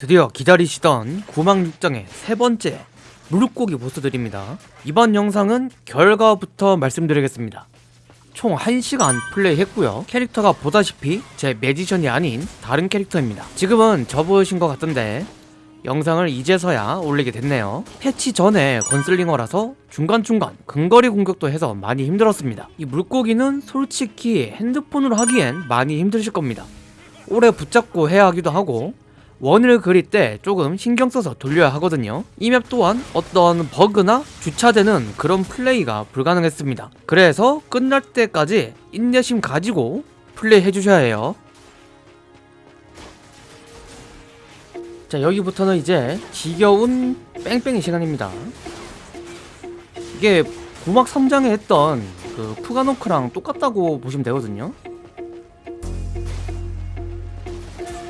드디어 기다리시던 구망육장의 세 번째 물고기 보스들입니다. 이번 영상은 결과부터 말씀드리겠습니다. 총 1시간 플레이했고요. 캐릭터가 보다시피 제 매지션이 아닌 다른 캐릭터입니다. 지금은 접으신 것 같던데 영상을 이제서야 올리게 됐네요. 패치 전에 건슬링어라서 중간중간 근거리 공격도 해서 많이 힘들었습니다. 이 물고기는 솔직히 핸드폰으로 하기엔 많이 힘드실 겁니다. 오래 붙잡고 해야 하기도 하고 원을 그릴 때 조금 신경 써서 돌려야 하거든요. 이 맵 또한 어떤 버그나 주차되는 그런 플레이가 불가능했습니다. 그래서 끝날 때까지 인내심 가지고 플레이 해주셔야 해요. 자 여기부터는 이제 지겨운 뺑뺑이 시간입니다. 이게 구막 3장에 했던 그 푸가노크랑 똑같다고 보시면 되거든요.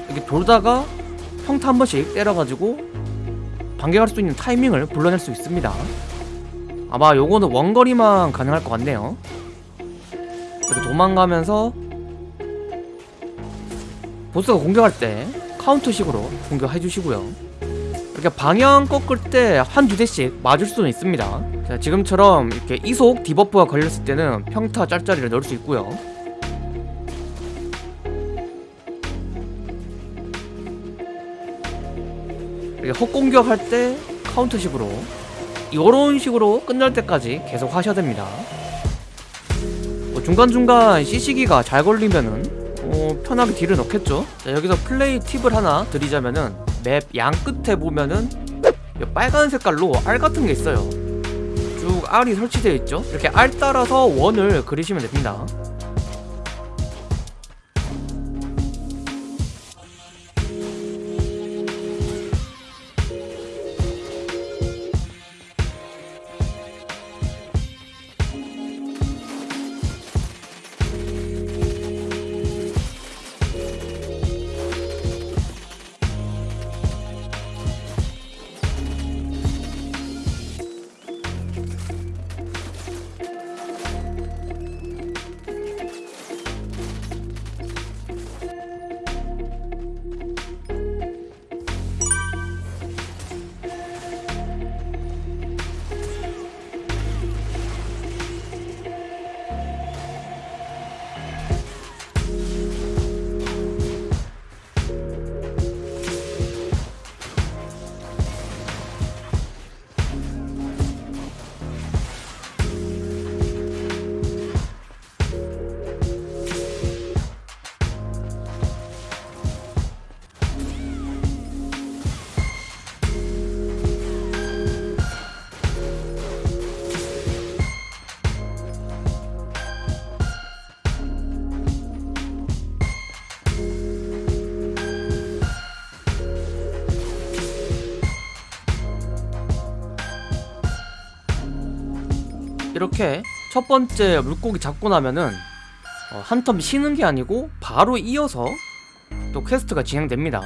이렇게 돌다가 평타 한 번씩 때려가지고 반격할 수 있는 타이밍을 불러낼 수 있습니다. 아마 요거는 원거리만 가능할 것 같네요. 이렇게 도망가면서 보스가 공격할 때 카운터식으로 공격해 주시고요. 이렇게 방향 꺾을 때 한 두 대씩 맞을 수는 있습니다. 자, 지금처럼 이렇게 이속 debuff가 걸렸을 때는 평타 짤짤이를 넣을 수 있고요 이렇게 헛공격할 때 카운터식으로 이런 식으로 끝날 때까지 계속 하셔야 됩니다. 뭐 중간중간 CC기가 잘 걸리면은 어, 편하게 딜을 넣겠죠? 자, 여기서 플레이 팁을 하나 드리자면은 맵 양 끝에 보면은 이 빨간 색깔로 알 같은 게 있어요. 쭉 알이 설치되어 있죠? 이렇게 알 따라서 원을 그리시면 됩니다 이렇게 첫 번째 물고기 잡고 나면은 어, 한텀 쉬는 게 아니고 바로 이어서 또 퀘스트가 진행됩니다.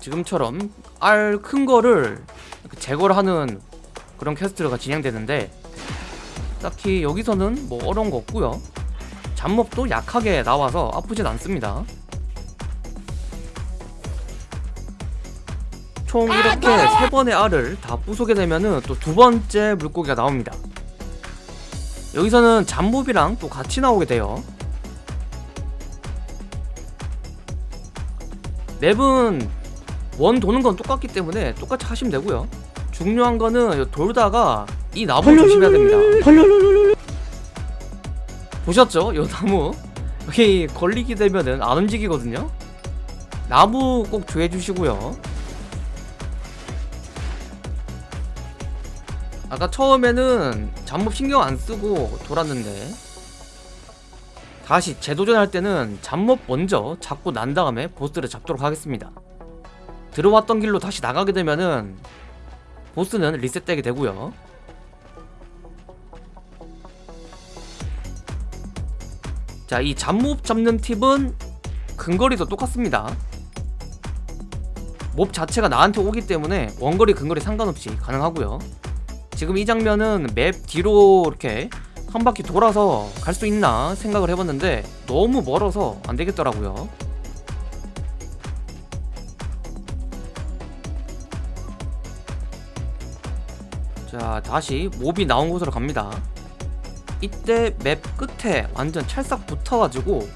지금처럼 알 큰 거를 제거를 하는 그런 퀘스트가 진행되는데 딱히 여기서는 뭐 어려운 거 없고요. 잡몹도 약하게 나와서 아프진 않습니다. 총 이렇게 세 번의 알을 다 부수게 되면은 또 두 번째 물고기가 나옵니다. 여기서는 잡몹이랑 또 같이 나오게 돼요. 맵은 원 도는 건 똑같기 때문에 똑같이 하시면 되고요. 중요한 거는 돌다가 이 나무 조심해야 됩니다. 보셨죠? 이 나무? 여기 걸리게 되면은 안 움직이거든요. 나무 꼭 조해 주시고요. 아까 처음에는 잡몹 신경 안 쓰고 돌았는데 다시 재도전할 때는 잡몹 먼저 잡고 난 다음에 보스를 잡도록 하겠습니다 들어왔던 길로 다시 나가게 되면은 보스는 리셋되게 되고요 자, 이 잡몹 잡는 팁은 근거리도 똑같습니다. 몹 자체가 나한테 오기 때문에 원거리 근거리 상관없이 가능하고요. 지금 이 장면은 맵 뒤로 이렇게 한 바퀴 돌아서 갈 수 있나 생각을 해봤는데 너무 멀어서 안되겠더라고요. 자 다시 몹이 나온 곳으로 갑니다. 이때 맵 끝에 완전 찰싹 붙어가지고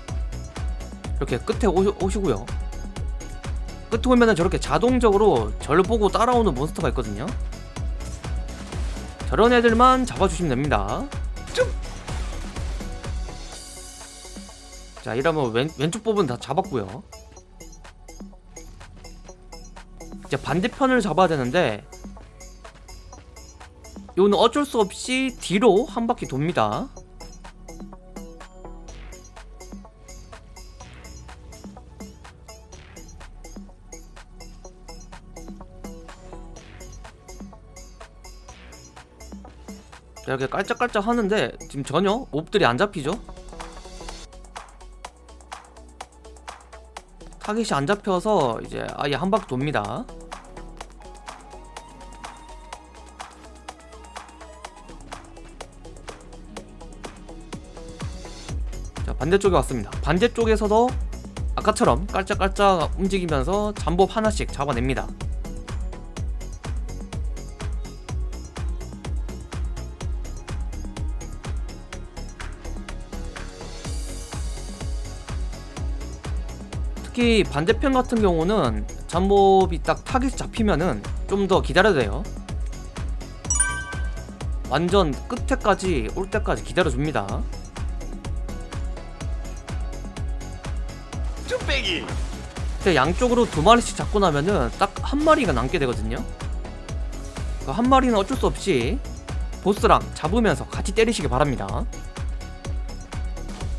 이렇게 끝에 오시, 오시고요. 끝에 오면은 저렇게 자동적으로 저를 보고 따라오는 몬스터가 있거든요. 저런 애들만 잡아주시면 됩니다. 자 이러면 왼, 왼쪽 부분 다 잡았고요. 이제 반대편을 잡아야 되는데 이거는 어쩔 수 없이 뒤로 한 바퀴 돕니다 자, 이렇게 깔짝깔짝 하는데 지금 전혀 몹들이 안 잡히죠? 타겟이 안 잡혀서 이제 아예 한 바퀴 돕니다 자 반대쪽에 왔습니다. 반대쪽에서도 아까처럼 깔짝깔짝 움직이면서 잠복 하나씩 잡아냅니다. 특히 반대편 같은 경우는 잠몹이 딱 타겟 잡히면은 좀 더 기다려야 돼요. 완전 끝에까지 올 때까지 기다려줍니다 쭉 빼기. 근데 양쪽으로 두 마리씩 잡고 나면은 딱 한 마리가 남게 되거든요. 그 한 마리는 어쩔 수 없이 보스랑 잡으면서 같이 때리시기 바랍니다.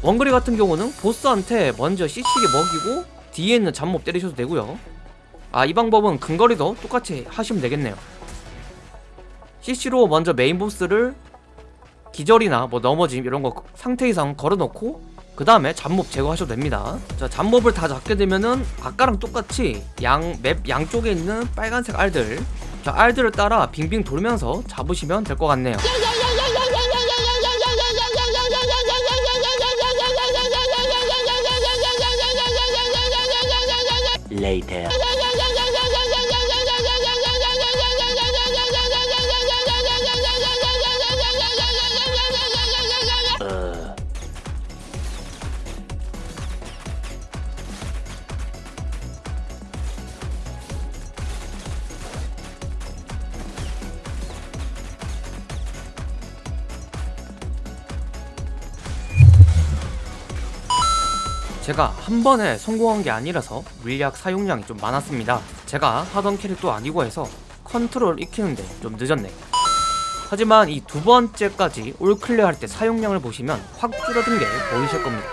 원거리 같은 경우는 보스한테 먼저 CC기 먹이고 뒤에 있는 잡몹 때리셔도 되고요. 아 이 방법은 근거리도 똑같이 하시면 되겠네요. CC로 먼저 메인 보스를 기절이나 뭐 넘어짐 이런 거 상태 이상 걸어놓고 그 다음에 잡몹 제거하셔도 됩니다. 자 잡몹을 다 잡게 되면은 아까랑 똑같이 양 맵 양쪽에 있는 빨간색 알들. 자 알들을 따라 빙빙 돌면서 잡으시면 될 것 같네요. Later 제가 한 번에 성공한 게 아니라서 물약 사용량이 좀 많았습니다. 제가 하던 캐릭도 아니고 해서 컨트롤 익히는데 좀 늦었네. 하지만 이 두 번째까지 all clear 할 때 사용량을 보시면 확 줄어든 게 보이실 겁니다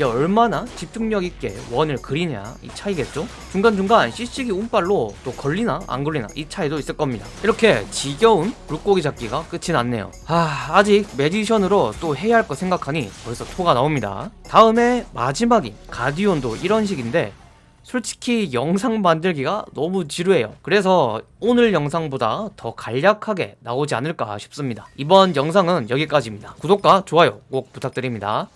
이게 얼마나 집중력 있게 원을 그리냐 이 차이겠죠? 중간중간 CC기 운빨로 또 걸리나 안 걸리나 이 차이도 있을 겁니다. 이렇게 지겨운 물고기 잡기가 끝이 났네요. 아 아직 magician으로 또 해야 할 거 생각하니 벌써 토가 나옵니다. 다음에 마지막인 가디온도 이런 식인데 솔직히 영상 만들기가 너무 지루해요. 그래서 오늘 영상보다 더 간략하게 나오지 않을까 싶습니다. 이번 영상은 여기까지입니다. 구독과 좋아요 꼭 부탁드립니다